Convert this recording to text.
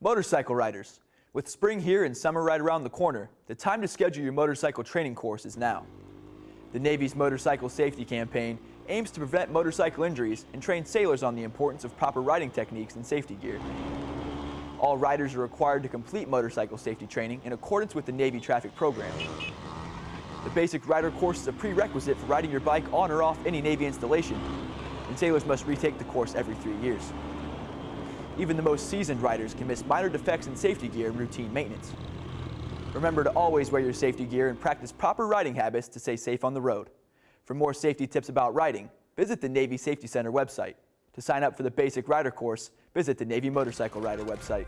Motorcycle riders, with spring here and summer right around the corner, the time to schedule your motorcycle training course is now. The Navy's Motorcycle Safety Campaign aims to prevent motorcycle injuries and train sailors on the importance of proper riding techniques and safety gear. All riders are required to complete motorcycle safety training in accordance with the Navy traffic program. The basic rider course is a prerequisite for riding your bike on or off any Navy installation, and sailors must retake the course every three years. Even the most seasoned riders can miss minor defects in safety gear and routine maintenance. Remember to always wear your safety gear and practice proper riding habits to stay safe on the road. For more safety tips about riding, visit the Navy Safety Center website. To sign up for the basic rider course, visit the Navy Motorcycle Rider website.